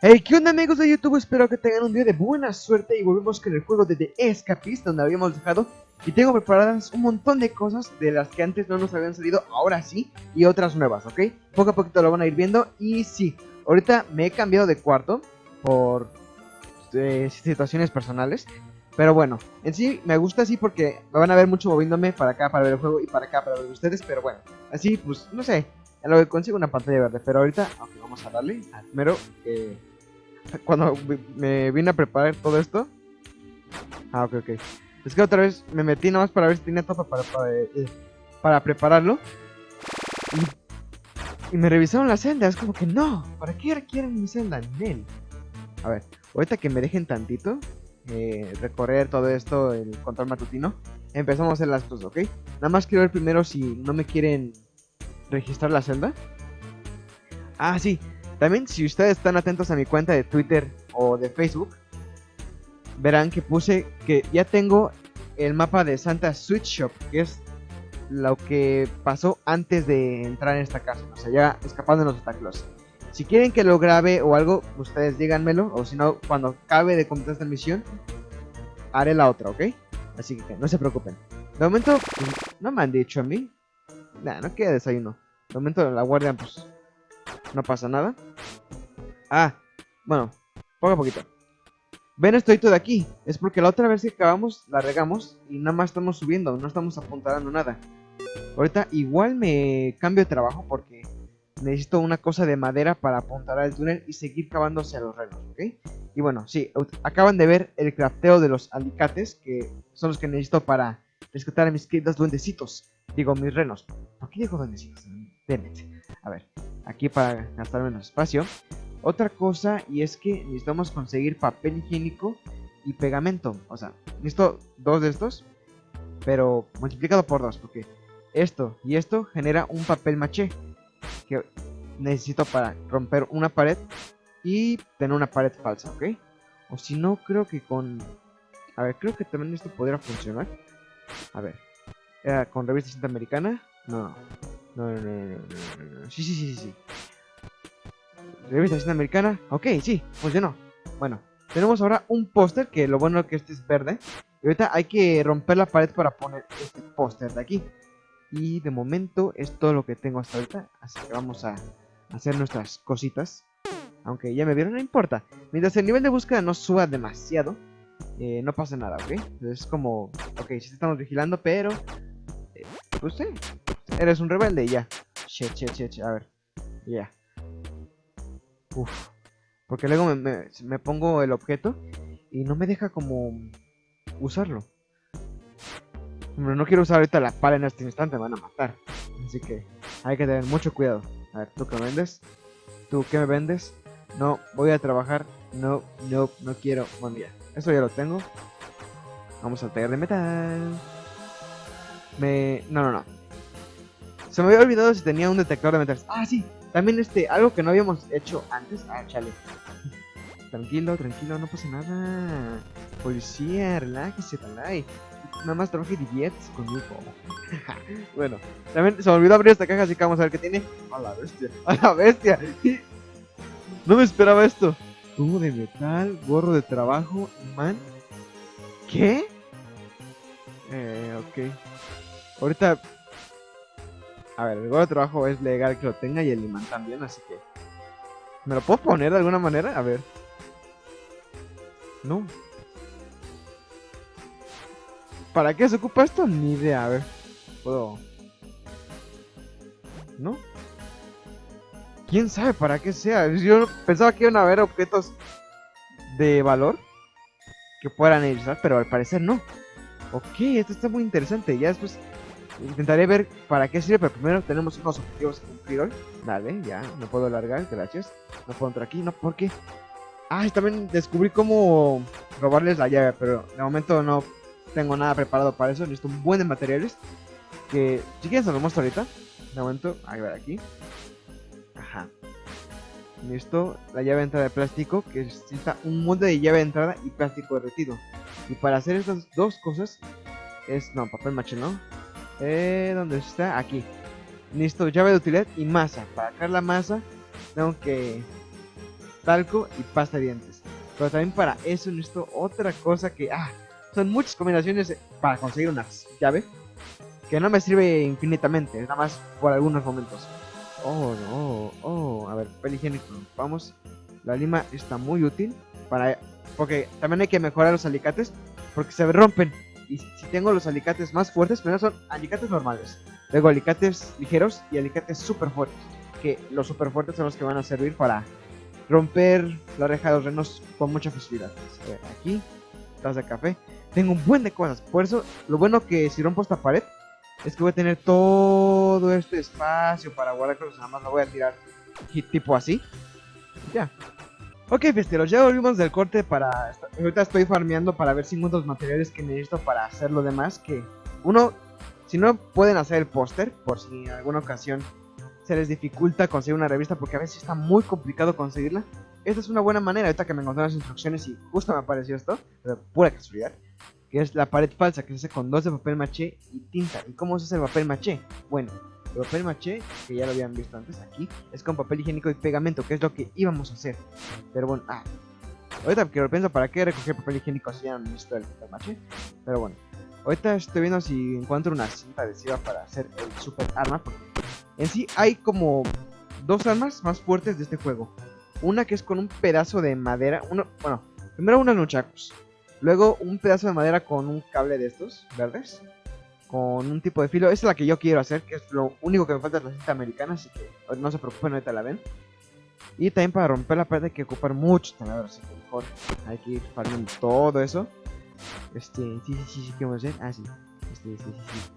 Hey, ¿qué onda amigos de YouTube? Espero que tengan un día de buena suerte y volvemos con el juego de The Escapist donde habíamos dejado y tengo preparadas un montón de cosas de las que antes no nos habían salido, ahora sí, y otras nuevas, ¿ok? Poco a poquito lo van a ir viendo y sí, ahorita me he cambiado de cuarto por eh, situaciones personales, pero bueno, en sí me gusta así porque me van a ver mucho moviéndome para acá para ver el juego y para acá para ver ustedes, pero bueno, así pues no sé, en lo que consigo una pantalla verde, pero ahorita, ok, vamos a darle primero que cuando me vine a preparar todo esto. Ah, ok, ok. Es que otra vez me metí nomás para ver si tenía todo para, para, eh, prepararlo. Y, me revisaron la celda. Es como que no. ¿Para qué requieren mi celda? Nel. A ver, ahorita que me dejen tantito. Eh, recorrer todo esto, el control matutino. Empezamos hacer las cosas, ¿ok? Nada más quiero ver primero si no me quieren registrar la celda. Ah, sí. También si ustedes están atentos a mi cuenta de Twitter o de Facebook, verán que puse que ya tengo el mapa de Santa Switch Shop, que es lo que pasó antes de entrar en esta casa, o sea, ya escapando de los Claus. Si quieren que lo grabe o algo, ustedes díganmelo, o si no, cuando acabe de completar esta misión, haré la otra, ¿ok? Así que no se preocupen. De momento, pues, no me han dicho a mí. Nah, no queda desayuno. De momento la guardia, pues, no pasa nada. Ah, bueno, poco a poquito. Ven esto de aquí. Es porque la otra vez que acabamos, la regamos y nada más estamos subiendo, no estamos apuntando nada. Ahorita igual me cambio de trabajo porque necesito una cosa de madera para apuntar al túnel y seguir cavándose a los renos, ¿ok? Y bueno, sí, acaban de ver el crafteo de los alicates, que son los que necesito para rescatar a mis queridos duendecitos. Digo, mis renos. ¿Por qué digo duendecitos? A ver, aquí para gastar menos espacio. Otra cosa y es que necesitamos conseguir papel higiénico y pegamento. O sea, necesito dos de estos, pero multiplicado por dos, porque esto y esto genera un papel maché que necesito para romper una pared y tener una pared falsa, ¿ok? O si no, creo que con... A ver, creo que también esto podría funcionar. A ver, ¿era con revista cinta americana? No, no, no, no, no, no, no. Sí, sí, sí, sí. Revista americana. Ok, sí, funcionó. Bueno, tenemos ahora un póster que lo bueno es que este es verde. Y ahorita hay que romper la pared para poner este póster de aquí. Y de momento es todo lo que tengo hasta ahorita. Así que vamos a hacer nuestras cositas. Aunque ya me vieron, no importa. Mientras el nivel de búsqueda no suba demasiado, eh, no pasa nada, ¿ok? Es como, ok, sí estamos vigilando, pero... Eh, pues sí, eres un rebelde y ya. Shit, shit, shit, a ver. Ya. Uf. Porque luego me, pongo el objeto y no me deja como usarlo. No quiero usar ahorita la pala en este instante, me van a matar. Así que hay que tener mucho cuidado. A ver, ¿tú qué vendes? ¿Tú qué me vendes? No, voy a trabajar. No, no, no quiero. Bueno, ya. Eso ya lo tengo. Vamos al taller de metal. Me... No, no, no. Se me había olvidado si tenía un detector de metales. Ah, sí. También este, algo que no habíamos hecho antes. Ah, chale. Tranquilo, tranquilo, no pasa nada. Policía, relájese, talay. Nada más trabaje y diviertes conmigo. bueno, también se me olvidó abrir esta caja, así que vamos a ver qué tiene. A la bestia, a la bestia. no me esperaba esto. Tubo de metal, gorro de trabajo, man. ¿Qué? Eh, ok. Ahorita a ver, el gorro de trabajo es legal que lo tenga y el imán también, así que... ¿Me lo puedo poner de alguna manera? A ver. No. ¿Para qué se ocupa esto? Ni idea, a ver. Puedo... ¿No? ¿Quién sabe para qué sea? Yo pensaba que iban a haber objetos de valor que puedan utilizar, pero al parecer no. Ok, esto está muy interesante. Ya después Intentaré ver para qué sirve, pero primero tenemos unos objetivos que cumplir. Dale, ya, no puedo alargar, gracias. No puedo entrar aquí, no, ¿por qué? Ah, también descubrí cómo robarles la llave, pero de momento no tengo nada preparado para eso. Necesito un buen de materiales. Que si quieres se lo muestro ahorita. De momento, a ver aquí. Ajá. Listo, la llave de entrada de plástico, que necesita un molde de llave de entrada y plástico derretido. Y para hacer estas dos cosas, es, no, papel maché, ¿no? Eh, ¿dónde está? Aquí. Listo, llave de utilidad y masa. Para crear la masa, tengo que talco y pasta de dientes. Pero también para eso necesito otra cosa que, ah, son muchas combinaciones para conseguir una llave que no me sirve infinitamente, nada más por algunos momentos. Oh, no, oh, a ver, papel higiénico, vamos. La lima está muy útil para... Porque también hay que mejorar los alicates porque se rompen. Y si tengo los alicates más fuertes, primero son alicates normales. Luego alicates ligeros y alicates super fuertes. Que los super fuertes son los que van a servir para romper la reja de los renos con mucha facilidad. Aquí, taza de café. Tengo un buen de cosas. Por eso, lo bueno que si rompo esta pared, es que voy a tener todo este espacio para guardar cosas. Nada más lo voy a tirar tipo así. Ya. Ok, festeros, ya volvimos del corte para... Ahorita estoy farmeando para ver si encuentro los materiales que necesito para hacer lo demás. Que uno, si no pueden hacer el póster, por si en alguna ocasión se les dificulta conseguir una revista porque a veces está muy complicado conseguirla. Esta es una buena manera, ahorita que me encontré las instrucciones y justo me apareció esto, de pura casualidad que es la pared falsa que se hace con dos de papel maché y tinta. ¿Y cómo se hace el papel maché? Bueno, el papel maché, que ya lo habían visto antes aquí, es con papel higiénico y pegamento, que es lo que íbamos a hacer. Pero bueno, ah, ahorita que lo pienso, ¿para qué recoger papel higiénico si ya no necesito el papel maché? Pero bueno, ahorita estoy viendo si encuentro una cinta adhesiva para hacer el super arma, porque en sí hay como dos armas más fuertes de este juego. Una que es con un pedazo de madera, uno, bueno, primero unos nunchakus Luego un pedazo de madera con un cable de estos, verdes. Con un tipo de filo. Esa es la que yo quiero hacer, que es lo único que me falta de la cinta americana, así que no se preocupen, ahorita la ven. Y también para romper la pared hay que ocupar mucho tenedor, así que mejor hay que ir farmando todo eso. Este, sí, sí, sí, sí, ¿qué vamos a hacer? Ah, sí. Este, sí, sí, sí.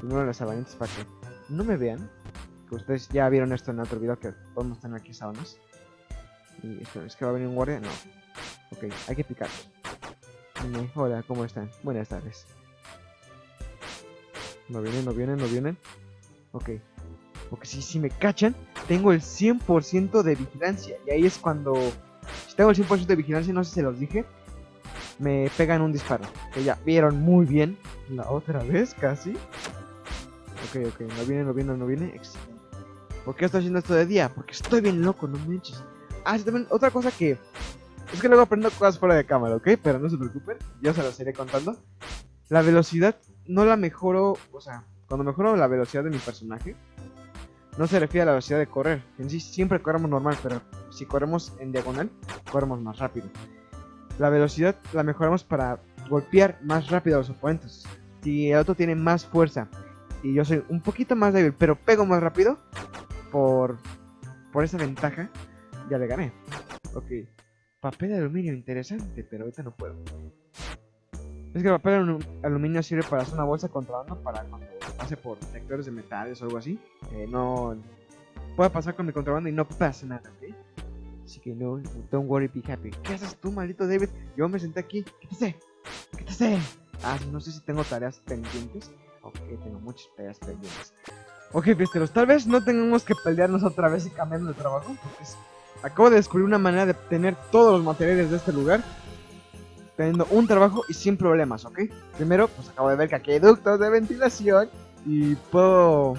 Primero las sabanitas para que no me vean. Que ustedes ya vieron esto en otro video que podemos tener aquí sabanas. ¿Es que va a venir un guardia? No. Ok, hay que picar. Hola, ¿cómo están? Buenas tardes. No vienen, no vienen, no vienen. Ok. Porque si, si me cachan, tengo el 100% de vigilancia. Y ahí es cuando... Si tengo el 100% de vigilancia, no sé si se los dije. Me pegan un disparo. Que ya vieron muy bien. La otra vez, casi. Ok, ok. No viene, no viene, no viene. Excelente. ¿Por qué estoy haciendo esto de día? Porque estoy bien loco, no manches. Ah, también otra cosa que es que luego aprendo cosas fuera de cámara, ¿ok? Pero no se preocupen, yo se los iré contando. La velocidad no la mejoro, o sea, cuando mejoro la velocidad de mi personaje, no se refiere a la velocidad de correr. En sí siempre corremos normal, pero si corremos en diagonal, corremos más rápido. La velocidad la mejoramos para golpear más rápido a los oponentes. Si el otro tiene más fuerza y yo soy un poquito más débil, pero pego más rápido, por, por esa ventaja, ya le gané. Ok. Papel de aluminio, interesante, pero ahorita no puedo. Es que el papel de aluminio sirve para hacer una bolsa contrabando para cuando pase por detectores de metales o algo así. No pueda pasar con mi contrabando y no pase nada, ¿ok? Así que no, don't worry, be happy. ¿Qué haces tú, maldito David? Yo me senté aquí. ¿Qué te sé? ¿Qué te sé? Ah, no sé si tengo tareas pendientes. Ok, tengo muchas tareas pendientes. Ok, pisteros, tal vez no tengamos que pelearnos otra vez y cambiarnos de trabajo. Porque Acabo de descubrir una manera de obtener todos los materiales de este lugar teniendo un trabajo y sin problemas, ¿ok? Primero, pues acabo de ver que aquí hay ductos de ventilación y puedo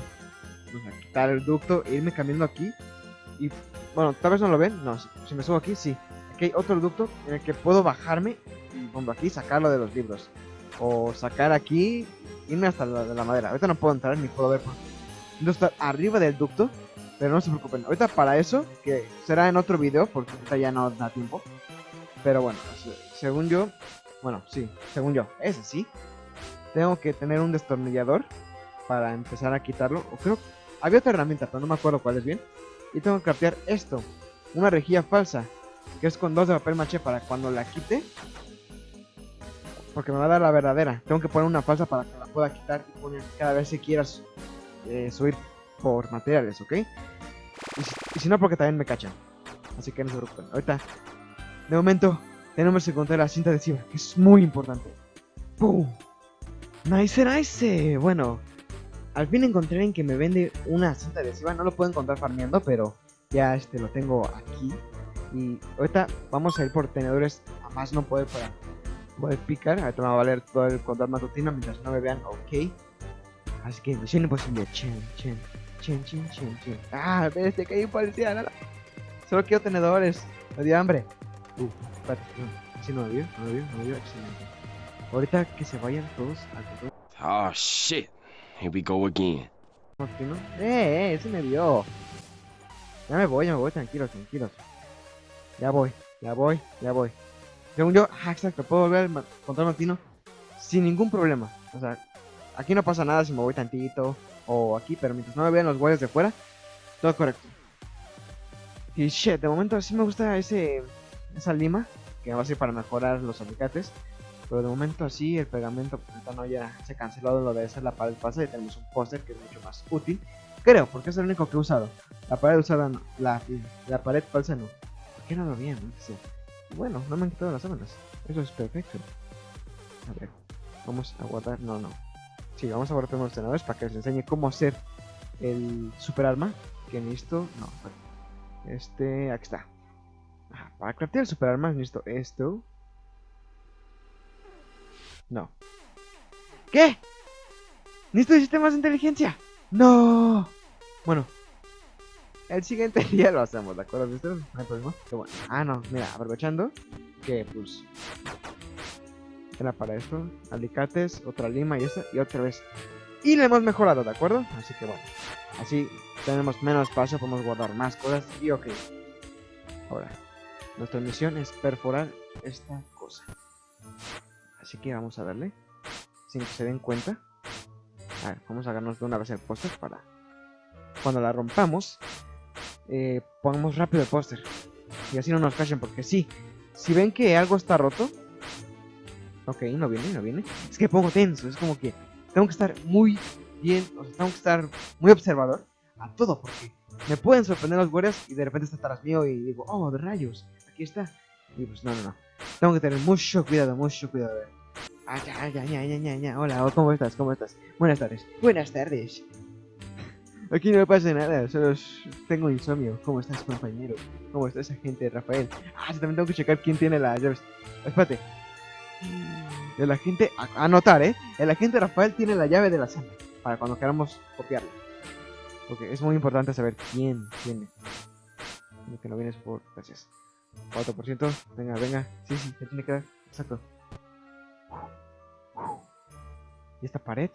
pues, quitar el ducto e irme cambiando aquí. Y bueno, tal vez no lo ven, no, si, me subo aquí, sí. Aquí hay otro ducto en el que puedo bajarme y pongo aquí sacarlo de los libros. O sacar aquí, irme hasta la, de la madera. Ahorita no puedo entrar ni puedo ver. Puedo estar arriba del ducto pero no se preocupen, ahorita para eso, que será en otro video, porque ahorita ya no da tiempo. Pero bueno, según yo, bueno, sí, según yo, ese sí. Tengo que tener un destornillador para empezar a quitarlo. O creo, había otra herramienta, pero no me acuerdo cuál es bien. Y tengo que cambiar esto, una rejilla falsa, que es con dos de papel maché para cuando la quite. Porque me va a dar la verdadera. Tengo que poner una falsa para que la pueda quitar y poner cada vez que quieras eh, subir por materiales, ¿ok? Y si, no, porque también me cachan. Así que no se preocupen. Ahorita, de momento, tenemos que encontrar la cinta adhesiva, que es muy importante. Nice, nice. Bueno, al fin encontré en que me vende una cinta adhesiva. No lo puedo encontrar farmeando, pero ya este lo tengo aquí. Y ahorita vamos a ir por tenedores a más no poder para poder picar. Ahorita me va a valer todo el control matutino mientras no me vean, ok. Así que misión imposible. Chen, chen, chen, chen, chen, chen. Ah, este que hay policía, no, no. Solo quiero tenedores. Me dio hambre. Uh, espérate, no. Sí, no me vio, no me vio, no me vio. Excelente. Ahorita que se vayan todos al control Oh shit. Here we go again. matutino. Eh, eh, sí me vio. Ya me voy, ya me voy, tranquilos, tranquilos. Ya voy, ya voy, ya voy. Según yo, ah, exacto, puedo volver al control matutino sin ningún problema. O sea, aquí no pasa nada si me voy tantito o aquí, pero mientras no me vean los guardias de fuera, todo correcto. Y shit, de momento sí me gusta ese esa lima, que va a ser para mejorar los alicates. Pero de momento así, el pegamento, pues no ya se canceló lo de hacer la pared falsa y tenemos un póster que es mucho más útil. Creo, porque es el único que he usado. La pared usada no, la, la pared falsa no. ¿Por qué no lo vi? Bueno, no me han quitado las sábanas. Eso es perfecto. A vamos a guardar. No, no. Sí, vamos a primero los tenedores para que les enseñe cómo hacer el super arma. Que necesito. No. Este, aquí está. Para craftear el super arma necesito esto. No. ¿Qué? ¿Necesito sistemas de inteligencia? No. Bueno. El siguiente día lo hacemos, ¿de acuerdo? ¿Viste? No hay problema. Pero bueno. Ah, no. Mira, aprovechando que pues... Era para esto. Alicates, otra lima y esta. Y otra vez. Y le hemos mejorado, ¿de acuerdo? Así que bueno. Así tenemos menos espacio, podemos guardar más cosas. Y ok. Ahora. Nuestra misión es perforar esta cosa. Así que vamos a darle. Sin que se den cuenta. A ver, vamos a agarrarnos de una vez el póster para... Cuando la rompamos, eh, pongamos rápido el póster. Y así no nos cachen, porque sí. Si ven que algo está roto... Ok, no viene, no viene. Es que pongo tenso, es como que tengo que estar muy bien, o sea, tengo que estar muy observador a todo, porque me pueden sorprender los guardias y de repente está atrás mío y digo, oh, de rayos, aquí está. Y pues no, no, no. Tengo que tener mucho cuidado, mucho cuidado. Ah, ya, ya, ya, ya, ya, ya. Hola, ¿cómo estás? ¿Cómo estás? Buenas tardes. Buenas tardes. Aquí no me pasa nada, solo tengo insomnio. ¿Cómo estás, compañero? ¿Cómo está esa gente, Rafael? Ah, sí, también tengo que checar quién tiene las llaves. Espérate. El agente, a- anotar, ¿eh? El agente Rafael tiene la llave de la sala para cuando queramos copiarla. Porque es muy importante saber quién tiene. Que no vienes por. Gracias. 4%. Venga, venga. Sí, sí, ya tiene que dar. Exacto. ¿Y esta pared?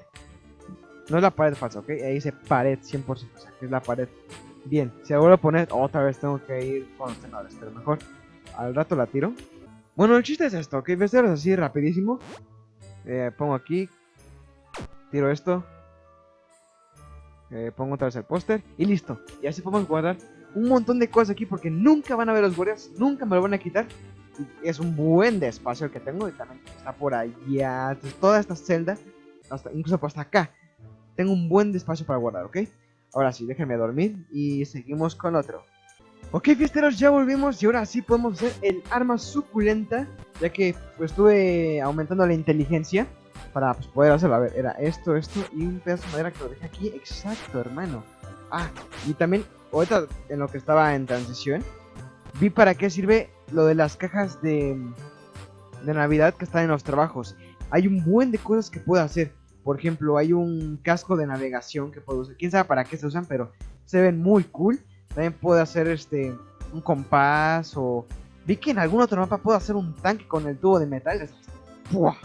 No es la pared falsa, ¿ok? Ahí dice pared 100%. O sea, que es la pared. Bien, si vuelvo a poner, otra vez tengo que ir con los tenedores. Pero mejor al rato la tiro. Bueno, el chiste es esto, ¿ok? Voy a hacerlo así rapidísimo. Eh, pongo aquí. Tiro esto. Eh, pongo otra vez el póster. Y listo. Y así podemos guardar un montón de cosas aquí porque nunca van a ver los guardias. Nunca me lo van a quitar. Y es un buen de espacio el que tengo. Y también está por allá. Toda esta celda. Hasta, incluso por hasta acá. Tengo un buen de espacio para guardar, ¿ok? Ahora sí, déjenme dormir. Y seguimos con otro. Ok, fiesteros, ya volvimos y ahora sí podemos hacer el arma suculenta, ya que pues estuve aumentando la inteligencia para pues, poder hacerlo. A ver, era esto, esto y un pedazo de madera que lo dejé aquí. Exacto, hermano. Ah, y también, ahorita en lo que estaba en transición, vi para qué sirve lo de las cajas de, de Navidad que están en los trabajos. Hay un buen de cosas que puedo hacer. Por ejemplo, hay un casco de navegación que puedo usar. Quién sabe para qué se usan, pero se ven muy cool. También puedo hacer este un compás o vi que en algún otro mapa puedo hacer un tanque con el tubo de metal. ¡Buah!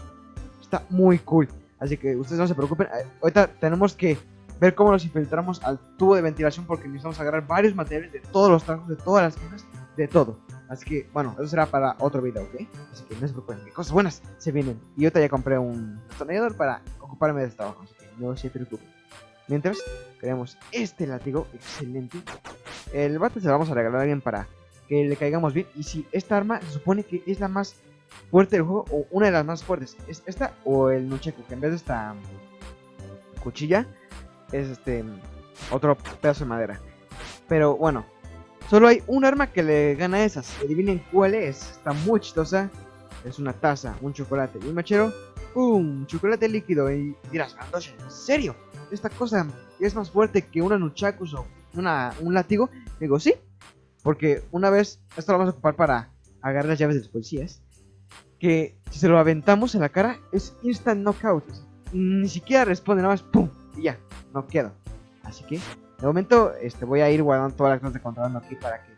Está muy cool. Así que ustedes no se preocupen. Eh, Ahorita tenemos que ver cómo nos infiltramos al tubo de ventilación porque necesitamos agarrar varios materiales de todos los trabajos, de todas las cajas, de todo. Así que, bueno, eso será para otro video, ¿ok? Así que no se preocupen, que cosas buenas se vienen. Y ahorita ya compré un destornillador para ocuparme de este trabajo, así que no se preocupen. Mientras, creamos este látigo, excelente. El bate se lo vamos a regalar a alguien para que le caigamos bien. Y si esta arma se supone que es la más fuerte del juego, o una de las más fuertes, es esta o el Nunchaku, que en vez de esta mm, cuchilla, es este mm, otro pedazo de madera. Pero bueno, solo hay un arma que le gana a esas. Adivinen cuál es. Está muy chistosa. Es una taza, un chocolate y un machero. ¡Pum! Chocolate líquido. Y dirás, ¿en serio? Esta cosa es más fuerte que una nunchakus o una, un látigo. Digo, sí, Porque una vez, esto lo vamos a ocupar para agarrar las llaves de los policías. Que si se lo aventamos en la cara es instant knockout. Ni siquiera responde, nada más ¡pum! Y ya, no quedo. Así que, de momento, este, voy a ir guardando todas las cosas de contrabando aquí para que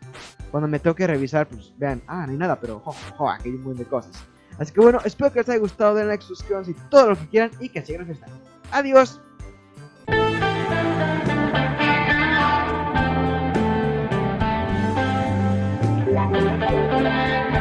cuando me toque revisar, pues vean, ah, no hay nada, pero jo, aquí hay un montón de cosas. Así que bueno, espero que les haya gustado, denle like, suscríbanse y todo lo que quieran y que sigan estando. Adiós. Thank you.